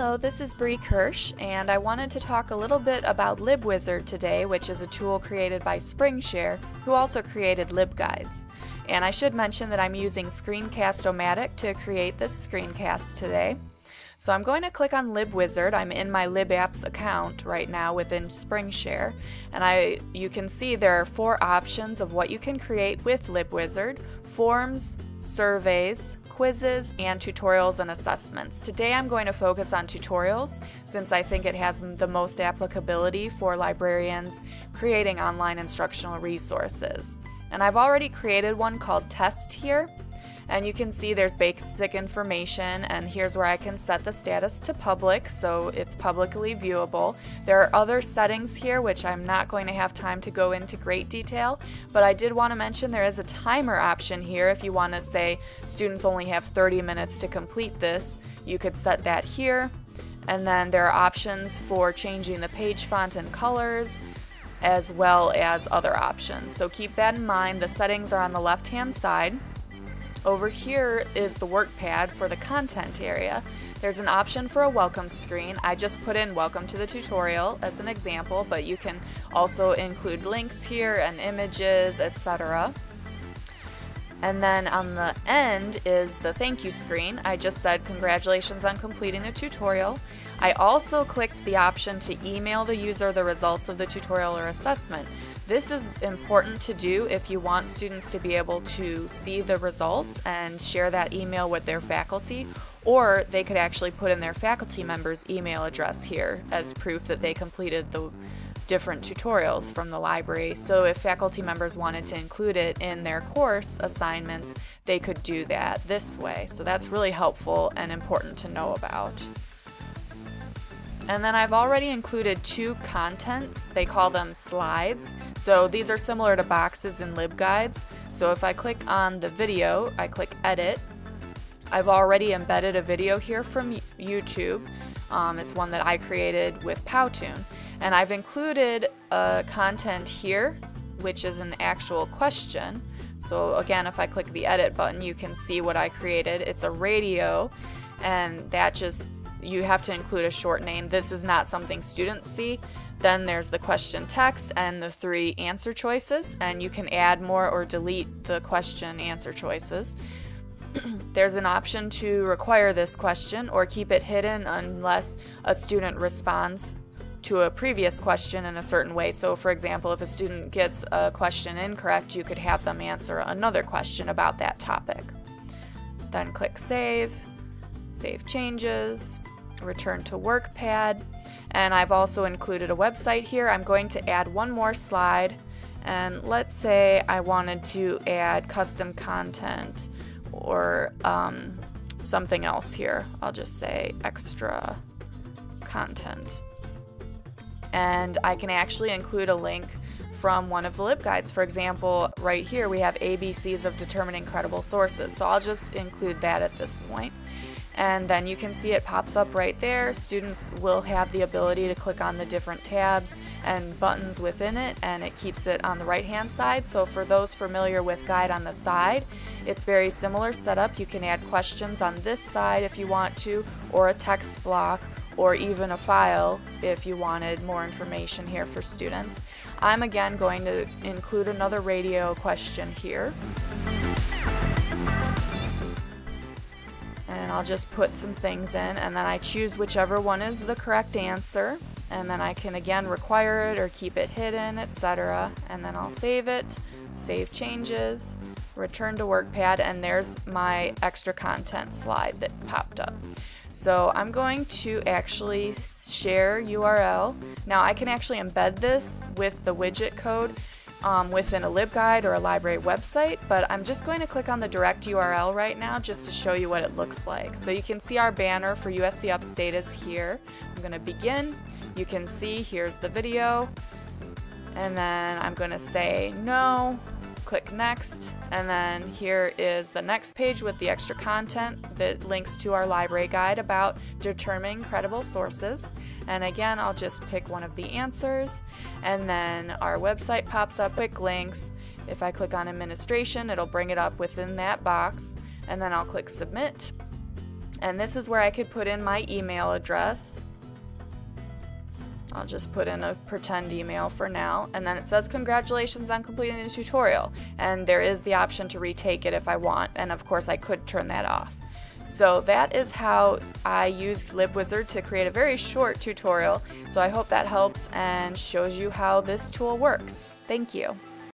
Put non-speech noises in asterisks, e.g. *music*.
Hello, this is Bree Kirsch, and I wanted to talk a little bit about LibWizard today, which is a tool created by SpringShare, who also created LibGuides. And I should mention that I'm using Screencast-O-Matic to create this screencast today. So I'm going to click on LibWizard. I'm in my LibApps account right now within SpringShare, and I you can see there are four options of what you can create with LibWizard: forms, surveys, quizzes, and tutorials and assessments. Today I'm going to focus on tutorials since I think it has the most applicability for librarians creating online instructional resources. And I've already created one called Test here and you can see there's basic information and here's where I can set the status to public so it's publicly viewable. There are other settings here which I'm not going to have time to go into great detail but I did want to mention there is a timer option here if you want to say students only have 30 minutes to complete this you could set that here and then there are options for changing the page font and colors as well as other options. So keep that in mind. The settings are on the left hand side. Over here is the work pad for the content area. There's an option for a welcome screen. I just put in welcome to the tutorial as an example, but you can also include links here and images, etc. And then on the end is the thank you screen. I just said congratulations on completing the tutorial. I also clicked the option to email the user the results of the tutorial or assessment. This is important to do if you want students to be able to see the results and share that email with their faculty, or they could actually put in their faculty member's email address here as proof that they completed the different tutorials from the library. So if faculty members wanted to include it in their course assignments, they could do that this way. So that's really helpful and important to know about. And then I've already included two contents. They call them slides. So these are similar to boxes in LibGuides. So if I click on the video, I click edit. I've already embedded a video here from YouTube. Um, it's one that I created with Powtoon. And I've included a content here, which is an actual question. So again, if I click the edit button, you can see what I created. It's a radio, and that just you have to include a short name. This is not something students see. Then there's the question text and the three answer choices, and you can add more or delete the question answer choices. *clears throat* there's an option to require this question or keep it hidden unless a student responds to a previous question in a certain way. So, for example, if a student gets a question incorrect, you could have them answer another question about that topic. Then click Save, Save Changes, return to WorkPad, and I've also included a website here. I'm going to add one more slide and let's say I wanted to add custom content or um, something else here. I'll just say extra content. And I can actually include a link from one of the LibGuides. For example, right here we have ABCs of determining credible sources. So I'll just include that at this point. and then you can see it pops up right there. Students will have the ability to click on the different tabs and buttons within it and it keeps it on the right hand side. So for those familiar with Guide on the side, it's very similar setup. You can add questions on this side if you want to or a text block or even a file if you wanted more information here for students. I'm again going to include another radio question here. and I'll just put some things in and then I choose whichever one is the correct answer and then I can again require it or keep it hidden etc and then I'll save it save changes return to workpad and there's my extra content slide that popped up so I'm going to actually share URL now I can actually embed this with the widget code um, within a LibGuide or a library website, but I'm just going to click on the direct URL right now just to show you what it looks like. So you can see our banner for USC Upstate is here. I'm going to begin. You can see here's the video, and then I'm going to say no, click next, and then here is the next page with the extra content that links to our library guide about determining credible sources. And again, I'll just pick one of the answers, and then our website pops up quick links. If I click on administration, it'll bring it up within that box, and then I'll click submit. And this is where I could put in my email address. I'll just put in a pretend email for now. And then it says congratulations on completing the tutorial. And there is the option to retake it if I want. And of course I could turn that off. So that is how I used LibWizard to create a very short tutorial. So I hope that helps and shows you how this tool works. Thank you.